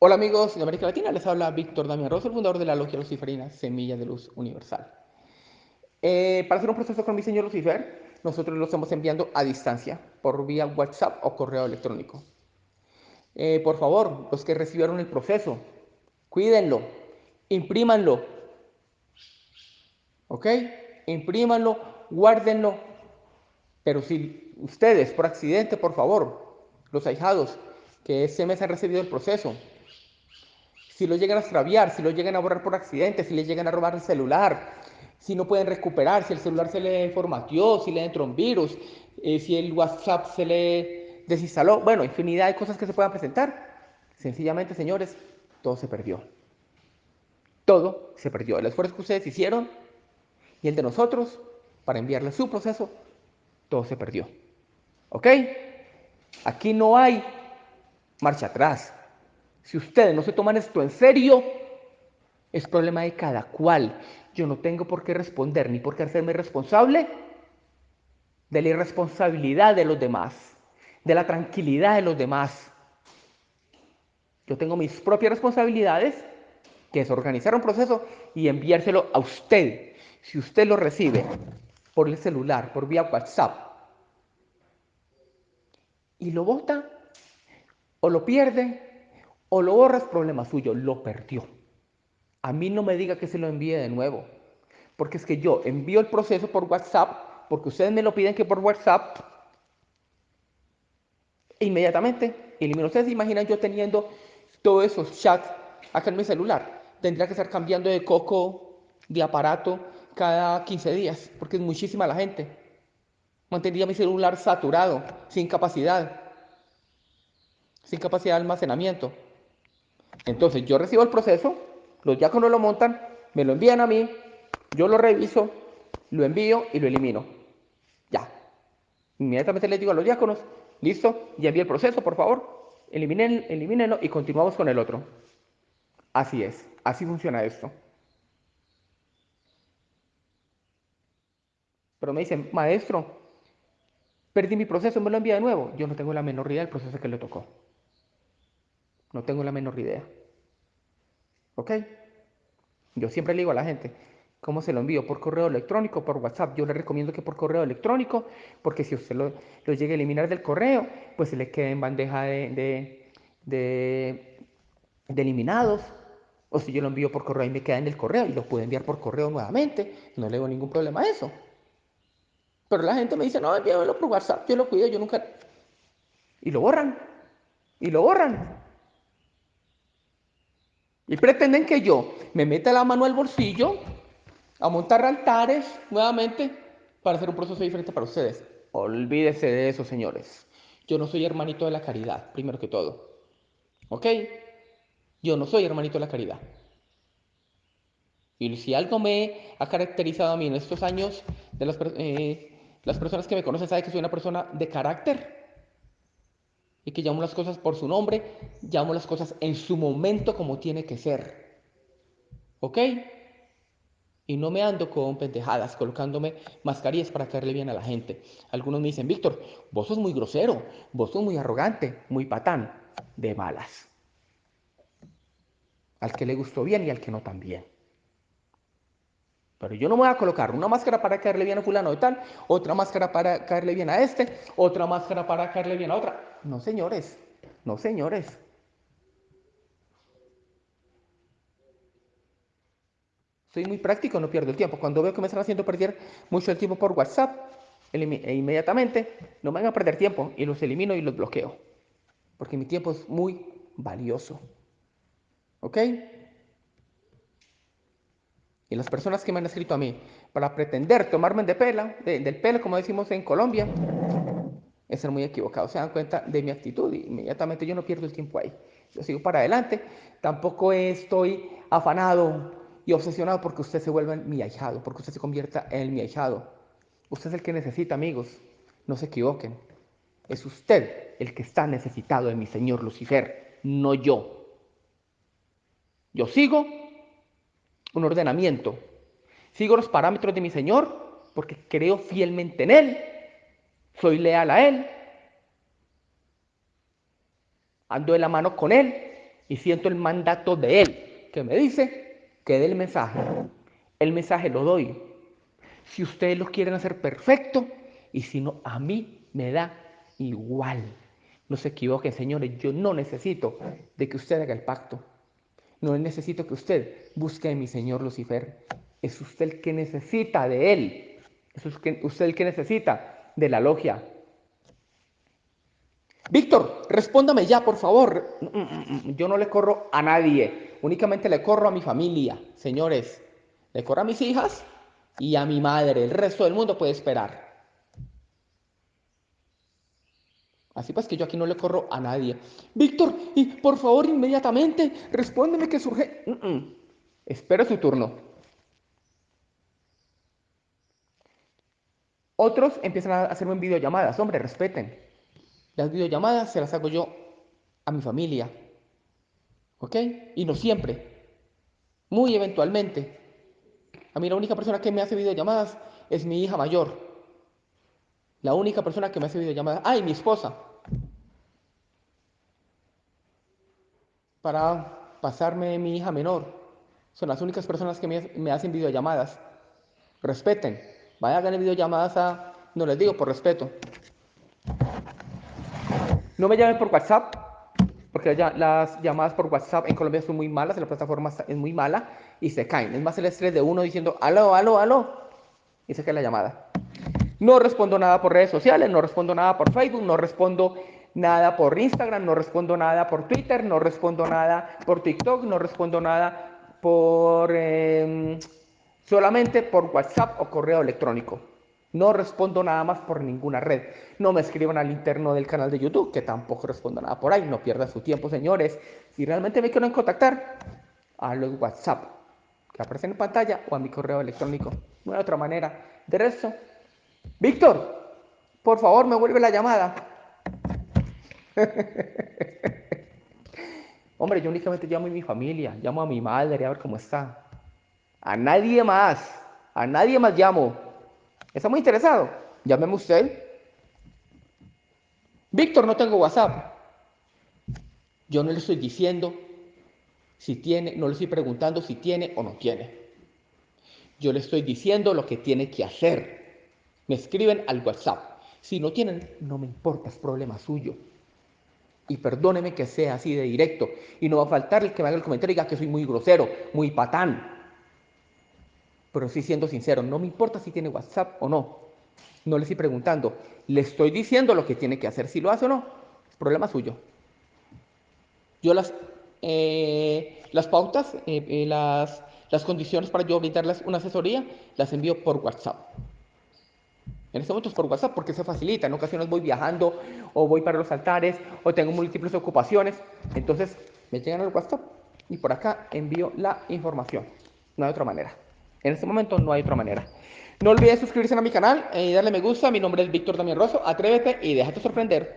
Hola amigos de América Latina, les habla Víctor Damián Rosso, el fundador de la Logia Luciferina Semilla de Luz Universal. Eh, para hacer un proceso con mi señor Lucifer, nosotros lo estamos enviando a distancia, por vía WhatsApp o correo electrónico. Eh, por favor, los que recibieron el proceso, cuídenlo, imprímanlo, ¿ok? Imprímanlo, guárdenlo, pero si ustedes, por accidente, por favor, los ahijados, que ese mes han recibido el proceso, si lo llegan a extraviar, si lo llegan a borrar por accidente, si les llegan a robar el celular, si no pueden recuperar, si el celular se le formateó, si le entró un virus, eh, si el WhatsApp se le desinstaló, bueno, infinidad de cosas que se puedan presentar. Sencillamente, señores, todo se perdió. Todo se perdió. El esfuerzo que ustedes hicieron y el de nosotros para enviarle su proceso, todo se perdió. ¿Ok? Aquí no hay marcha atrás. Si ustedes no se toman esto en serio, es problema de cada cual. Yo no tengo por qué responder ni por qué hacerme responsable de la irresponsabilidad de los demás, de la tranquilidad de los demás. Yo tengo mis propias responsabilidades, que es organizar un proceso y enviárselo a usted. Si usted lo recibe por el celular, por vía WhatsApp, y lo vota o lo pierde, o lo borras, problema suyo, lo perdió. A mí no me diga que se lo envíe de nuevo, porque es que yo envío el proceso por WhatsApp, porque ustedes me lo piden que por WhatsApp, inmediatamente elimino. Ustedes se imaginan yo teniendo todos esos chats acá en mi celular. Tendría que estar cambiando de coco, de aparato, cada 15 días, porque es muchísima la gente. Mantendría mi celular saturado, sin capacidad, sin capacidad de almacenamiento. Entonces yo recibo el proceso, los diáconos lo montan, me lo envían a mí, yo lo reviso, lo envío y lo elimino. Ya. Inmediatamente les digo a los diáconos, listo, ya envié el proceso, por favor, eliminen, elimínenlo y continuamos con el otro. Así es, así funciona esto. Pero me dicen, maestro, perdí mi proceso, me lo envía de nuevo. Yo no tengo la menor idea del proceso que le tocó. No tengo la menor idea. ¿Ok? Yo siempre le digo a la gente, ¿cómo se lo envío? ¿Por correo electrónico? ¿Por WhatsApp? Yo le recomiendo que por correo electrónico, porque si usted lo, llega a eliminar del correo, pues se le queda en bandeja de, de, de, eliminados. O si yo lo envío por correo y me queda en el correo y lo puedo enviar por correo nuevamente, no le veo ningún problema a eso. Pero la gente me dice, no, envíamelo por WhatsApp, yo lo cuido, yo nunca... Y lo borran. Y lo borran. Y pretenden que yo me meta la mano al bolsillo a montar altares nuevamente para hacer un proceso diferente para ustedes. Olvídese de eso, señores. Yo no soy hermanito de la caridad, primero que todo. ¿Ok? Yo no soy hermanito de la caridad. Y si algo me ha caracterizado a mí en estos años, de las, eh, las personas que me conocen saben que soy una persona de carácter, y que llamo las cosas por su nombre, llamo las cosas en su momento como tiene que ser. ¿Ok? Y no me ando con pendejadas, colocándome mascarillas para caerle bien a la gente. Algunos me dicen, Víctor, vos sos muy grosero, vos sos muy arrogante, muy patán, de malas. Al que le gustó bien y al que no también. Pero yo no me voy a colocar una máscara para caerle bien a fulano de tal, otra máscara para caerle bien a este, otra máscara para caerle bien a otra. No, señores, no, señores. Soy muy práctico, no pierdo el tiempo. Cuando veo que me están haciendo perder mucho el tiempo por WhatsApp, e inmediatamente no me van a perder tiempo y los elimino y los bloqueo. Porque mi tiempo es muy valioso. ¿Ok? Y las personas que me han escrito a mí para pretender tomarme de del pelo, como decimos en Colombia, es ser muy equivocado. Se dan cuenta de mi actitud y inmediatamente yo no pierdo el tiempo ahí. Yo sigo para adelante. Tampoco estoy afanado y obsesionado porque usted se vuelva mi ahijado, porque usted se convierta en mi ahijado. Usted es el que necesita, amigos. No se equivoquen. Es usted el que está necesitado de mi Señor Lucifer, no yo. Yo sigo un ordenamiento. Sigo los parámetros de mi Señor porque creo fielmente en Él soy leal a Él, ando de la mano con Él, y siento el mandato de Él que me dice que dé el mensaje. El mensaje lo doy. Si ustedes lo quieren hacer perfecto y si no, a mí me da igual. No se equivoquen, señores, yo no necesito de que usted haga el pacto. No necesito que usted busque a mi señor Lucifer. Es usted el que necesita de él. Es usted el que necesita de la logia. Víctor, respóndame ya, por favor. Mm, mm, mm, yo no le corro a nadie, únicamente le corro a mi familia, señores. Le corro a mis hijas y a mi madre. El resto del mundo puede esperar. Así pues que yo aquí no le corro a nadie. Víctor, y por favor, inmediatamente, respóndeme que surge. Espera su turno. Otros empiezan a hacerme videollamadas. Hombre, respeten. Las videollamadas se las hago yo a mi familia. ¿Ok? Y no siempre. Muy eventualmente. A mí la única persona que me hace videollamadas es mi hija mayor. La única persona que me hace videollamadas. ¡Ay, mi esposa! Para pasarme mi hija menor. Son las únicas personas que me, hacen videollamadas. Respeten. Vaya a ganar videollamadas a... No les digo por respeto. No me llamen por WhatsApp, porque las llamadas por WhatsApp en Colombia son muy malas, la plataforma es muy mala y se caen. Es más el estrés de uno diciendo, aló, aló, aló, y se cae la llamada. No respondo nada por redes sociales, no respondo nada por Facebook, no respondo nada por Instagram, no respondo nada por Twitter, no respondo nada por TikTok, no respondo nada por... Em, solamente por WhatsApp o correo electrónico. No respondo nada más por ninguna red. No me escriban al interno del canal de YouTube, que tampoco respondo nada por ahí. No pierda su tiempo, señores. Si realmente me quieren contactar, a los WhatsApp, que aparecen en pantalla, o a mi correo electrónico. No hay otra manera. De resto, Víctor, por favor, me vuelve la llamada. Hombre, yo únicamente llamo a mi familia, llamo a mi madre a ver cómo está. A nadie más, a nadie más llamo. ¿Está muy interesado? Llámeme usted. Víctor, no tengo WhatsApp. Yo no le estoy diciendo si tiene, no le estoy preguntando si tiene o no tiene. Yo le estoy diciendo lo que tiene que hacer. Me escriben al WhatsApp. Si no tienen, no me importa, es problema suyo. Y perdóneme que sea así de directo. Y no va a faltar el que me haga el comentario y diga que soy muy grosero, muy patán pero sí siendo sincero, no me importa si tiene WhatsApp o no. No le estoy preguntando, le estoy diciendo lo que tiene que hacer, si lo hace o no, es problema suyo. Yo las, eh, las pautas, eh, eh, las, las condiciones para yo brindarles una asesoría, las envío por WhatsApp. En este momento es por WhatsApp porque se facilita. En ocasiones voy viajando o voy para los altares o tengo múltiples ocupaciones. Entonces me llegan al WhatsApp y por acá envío la información. No hay otra manera. En este momento no hay otra manera. No olvides suscribirse a mi canal y darle me gusta. Mi nombre es Víctor Damián Rosso. Atrévete y déjate sorprender.